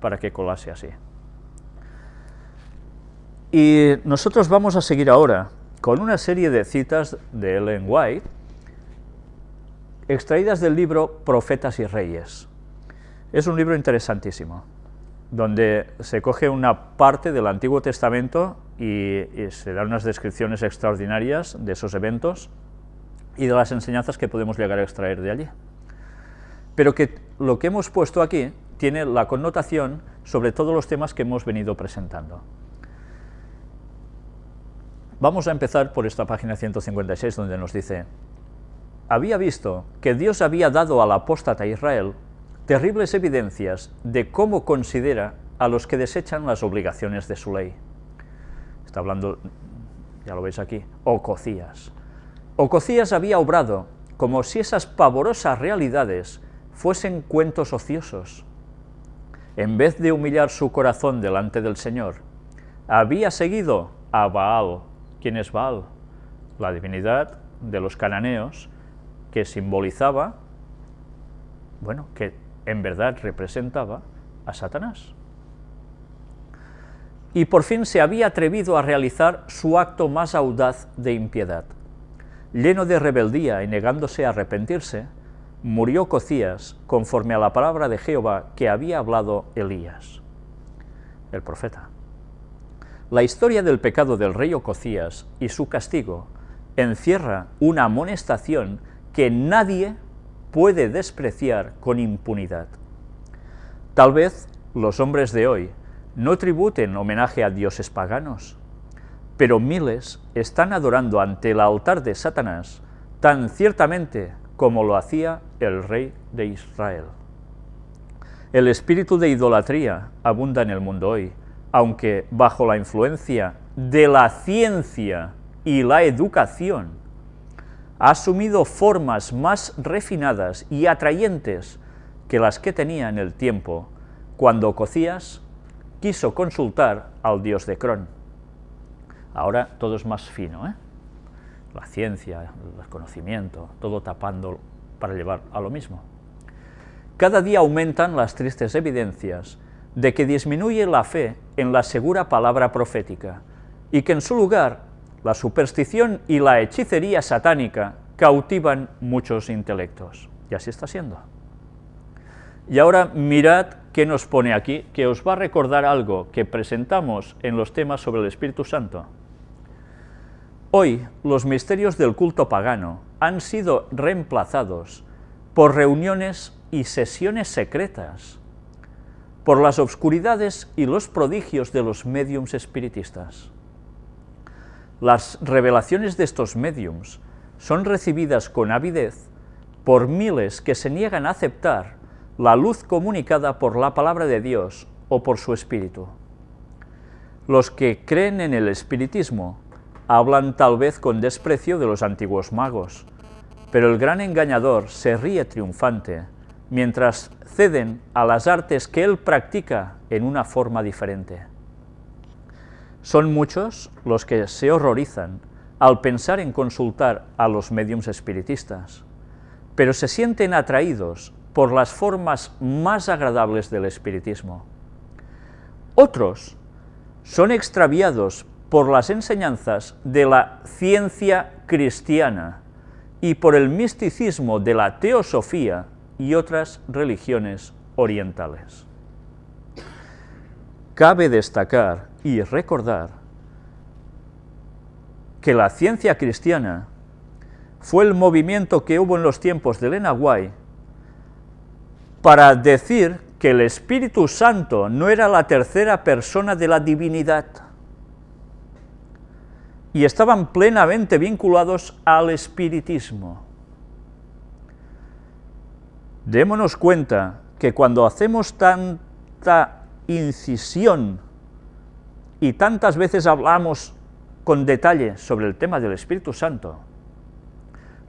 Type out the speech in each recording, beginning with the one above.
para que colase así. Y nosotros vamos a seguir ahora con una serie de citas de Ellen White, extraídas del libro Profetas y Reyes. Es un libro interesantísimo, donde se coge una parte del Antiguo Testamento y, se dan unas descripciones extraordinarias de esos eventos y de las enseñanzas que podemos llegar a extraer de allí. Pero que lo que hemos puesto aquí tiene la connotación sobre todos los temas que hemos venido presentando. Vamos a empezar por esta página 156 donde nos dice había visto que Dios había dado al apóstata Israel terribles evidencias de cómo considera a los que desechan las obligaciones de su ley. Está hablando, ya lo veis aquí, Ococías. Ococías había obrado como si esas pavorosas realidades fuesen cuentos ociosos. En vez de humillar su corazón delante del Señor, había seguido a Baal, ¿Quién es Baal? La divinidad de los cananeos que simbolizaba, bueno, que en verdad representaba a Satanás. Y por fin se había atrevido a realizar su acto más audaz de impiedad. Lleno de rebeldía y negándose a arrepentirse, murió Cocías conforme a la palabra de Jehová que había hablado Elías, el profeta. La historia del pecado del rey Ococías y su castigo encierra una amonestación que nadie puede despreciar con impunidad. Tal vez los hombres de hoy no tributen homenaje a dioses paganos, pero miles están adorando ante el altar de Satanás tan ciertamente como lo hacía el rey de Israel. El espíritu de idolatría abunda en el mundo hoy, aunque bajo la influencia de la ciencia y la educación, ha asumido formas más refinadas y atrayentes que las que tenía en el tiempo cuando Cocías quiso consultar al dios de Cron. Ahora todo es más fino, ¿eh? La ciencia, el conocimiento, todo tapando para llevar a lo mismo. Cada día aumentan las tristes evidencias de que disminuye la fe en la segura palabra profética, y que en su lugar la superstición y la hechicería satánica cautivan muchos intelectos. Y así está siendo. Y ahora mirad qué nos pone aquí, que os va a recordar algo que presentamos en los temas sobre el Espíritu Santo. Hoy los misterios del culto pagano han sido reemplazados por reuniones y sesiones secretas, por las obscuridades y los prodigios de los médiums espiritistas. Las revelaciones de estos médiums son recibidas con avidez por miles que se niegan a aceptar la luz comunicada por la palabra de Dios o por su espíritu. Los que creen en el espiritismo hablan tal vez con desprecio de los antiguos magos, pero el gran engañador se ríe triunfante mientras ceden a las artes que él practica en una forma diferente. Son muchos los que se horrorizan al pensar en consultar a los mediums espiritistas, pero se sienten atraídos por las formas más agradables del espiritismo. Otros son extraviados por las enseñanzas de la ciencia cristiana y por el misticismo de la teosofía y otras religiones orientales. Cabe destacar y recordar que la ciencia cristiana fue el movimiento que hubo en los tiempos de Elena White para decir que el Espíritu Santo no era la tercera persona de la divinidad y estaban plenamente vinculados al espiritismo. Démonos cuenta que cuando hacemos tanta incisión y tantas veces hablamos con detalle sobre el tema del Espíritu Santo,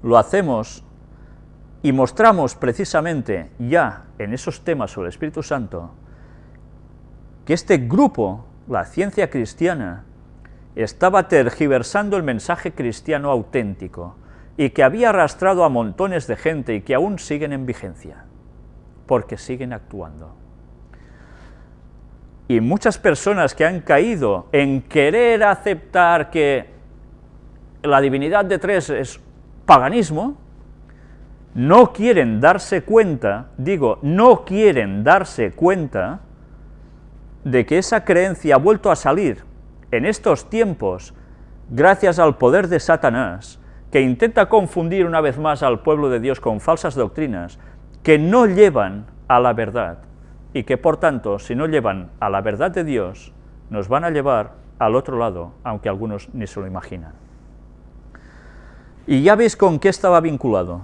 lo hacemos y mostramos precisamente ya en esos temas sobre el Espíritu Santo que este grupo, la ciencia cristiana, estaba tergiversando el mensaje cristiano auténtico, y que había arrastrado a montones de gente y que aún siguen en vigencia, porque siguen actuando. Y muchas personas que han caído en querer aceptar que la divinidad de tres es paganismo, no quieren darse cuenta, digo, no quieren darse cuenta de que esa creencia ha vuelto a salir en estos tiempos gracias al poder de Satanás, que intenta confundir una vez más al pueblo de Dios con falsas doctrinas que no llevan a la verdad y que por tanto, si no llevan a la verdad de Dios, nos van a llevar al otro lado, aunque algunos ni se lo imaginan. Y ya veis con qué estaba vinculado,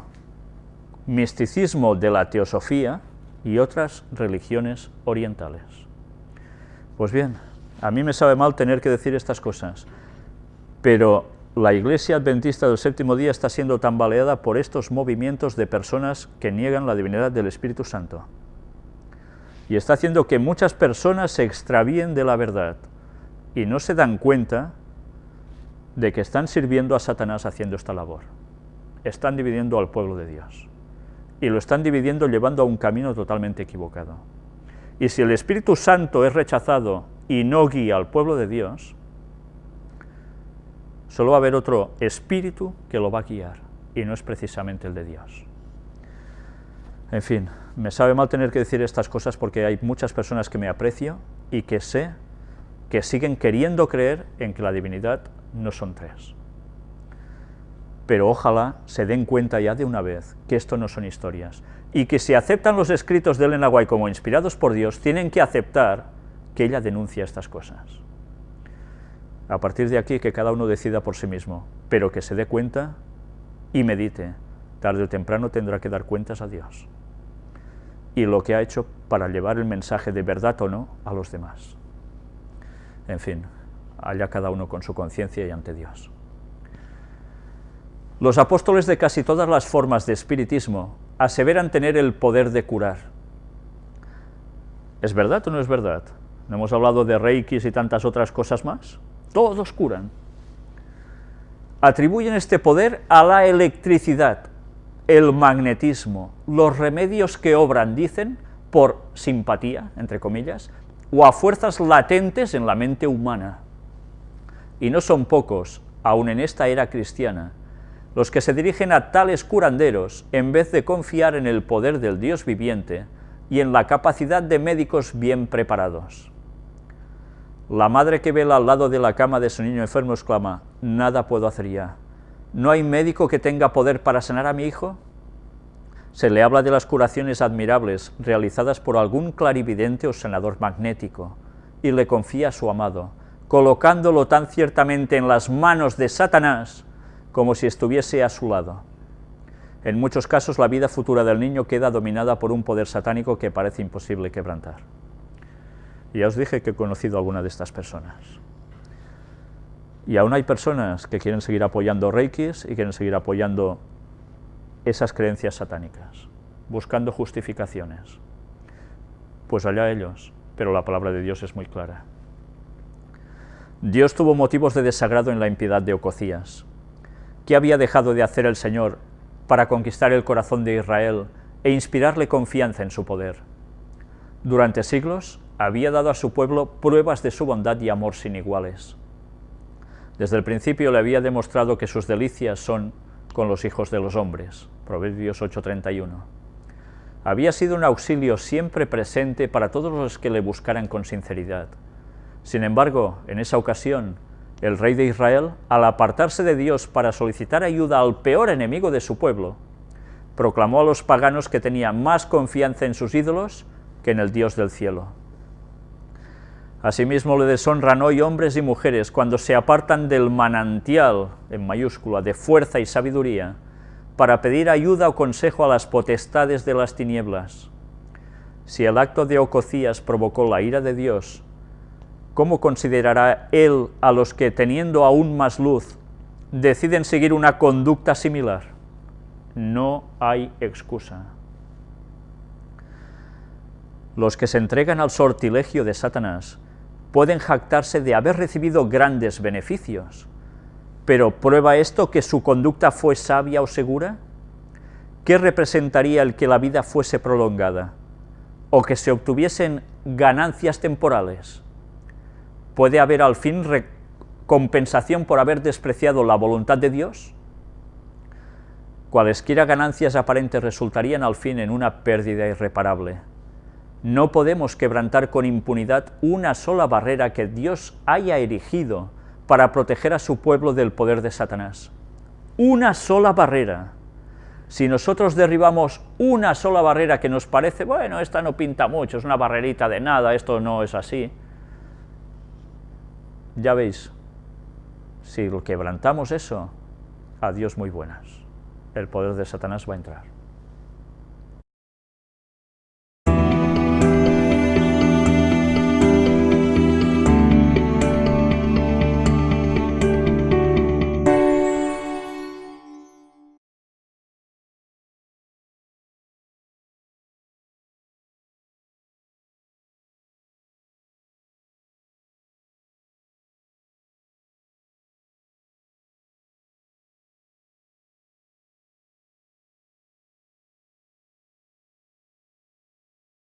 misticismo de la teosofía y otras religiones orientales. Pues bien, a mí me sabe mal tener que decir estas cosas, pero la Iglesia Adventista del Séptimo Día está siendo tambaleada por estos movimientos de personas que niegan la divinidad del Espíritu Santo. Y está haciendo que muchas personas se extravíen de la verdad y no se dan cuenta de que están sirviendo a Satanás haciendo esta labor. Están dividiendo al pueblo de Dios. Y lo están dividiendo llevando a un camino totalmente equivocado. Y si el Espíritu Santo es rechazado y no guía al pueblo de Dios, solo va a haber otro espíritu que lo va a guiar, y no es precisamente el de Dios. En fin, me sabe mal tener que decir estas cosas porque hay muchas personas que me aprecio y que sé que siguen queriendo creer en que la divinidad no son tres. Pero ojalá se den cuenta ya de una vez que esto no son historias, y que si aceptan los escritos de Elena White como inspirados por Dios, tienen que aceptar que ella denuncia estas cosas. A partir de aquí, que cada uno decida por sí mismo, pero que se dé cuenta y medite. Tarde o temprano tendrá que dar cuentas a Dios. Y lo que ha hecho para llevar el mensaje de verdad o no a los demás. En fin, allá cada uno con su conciencia y ante Dios. Los apóstoles de casi todas las formas de espiritismo aseveran tener el poder de curar. ¿Es verdad o no es verdad? ¿No hemos hablado de reikis y tantas otras cosas más? todos curan. Atribuyen este poder a la electricidad, el magnetismo, los remedios que obran, dicen, por simpatía, entre comillas, o a fuerzas latentes en la mente humana. Y no son pocos, aun en esta era cristiana, los que se dirigen a tales curanderos en vez de confiar en el poder del Dios viviente y en la capacidad de médicos bien preparados. La madre que vela al lado de la cama de su niño enfermo exclama, nada puedo hacer ya. ¿No hay médico que tenga poder para sanar a mi hijo? Se le habla de las curaciones admirables realizadas por algún clarividente o senador magnético, y le confía a su amado, colocándolo tan ciertamente en las manos de Satanás como si estuviese a su lado. En muchos casos la vida futura del niño queda dominada por un poder satánico que parece imposible quebrantar. Y ya os dije que he conocido a alguna de estas personas. Y aún hay personas que quieren seguir apoyando reikis y quieren seguir apoyando esas creencias satánicas, buscando justificaciones. Pues allá ellos, pero la palabra de Dios es muy clara. Dios tuvo motivos de desagrado en la impiedad de Ococías. ¿Qué había dejado de hacer el Señor para conquistar el corazón de Israel e inspirarle confianza en su poder? Durante siglos había dado a su pueblo pruebas de su bondad y amor sin iguales. Desde el principio le había demostrado que sus delicias son con los hijos de los hombres. Proverbios 8:31. Había sido un auxilio siempre presente para todos los que le buscaran con sinceridad. Sin embargo, en esa ocasión, el rey de Israel, al apartarse de Dios para solicitar ayuda al peor enemigo de su pueblo, proclamó a los paganos que tenía más confianza en sus ídolos que en el Dios del cielo. Asimismo le deshonran hoy hombres y mujeres cuando se apartan del manantial, en mayúscula, de fuerza y sabiduría, para pedir ayuda o consejo a las potestades de las tinieblas. Si el acto de Ococías provocó la ira de Dios, ¿cómo considerará él a los que, teniendo aún más luz, deciden seguir una conducta similar? No hay excusa. Los que se entregan al sortilegio de Satanás pueden jactarse de haber recibido grandes beneficios, pero ¿prueba esto que su conducta fue sabia o segura? ¿Qué representaría el que la vida fuese prolongada? o que se obtuviesen ganancias temporales, ¿puede haber al fin compensación por haber despreciado la voluntad de Dios? Cualesquiera ganancias aparentes resultarían al fin en una pérdida irreparable. No podemos quebrantar con impunidad una sola barrera que Dios haya erigido para proteger a su pueblo del poder de Satanás. Una sola barrera. Si nosotros derribamos una sola barrera que nos parece, bueno, esta no pinta mucho, es una barrerita de nada, esto no es así, ya veis, si quebrantamos eso, a Dios muy buenas. El poder de Satanás va a entrar.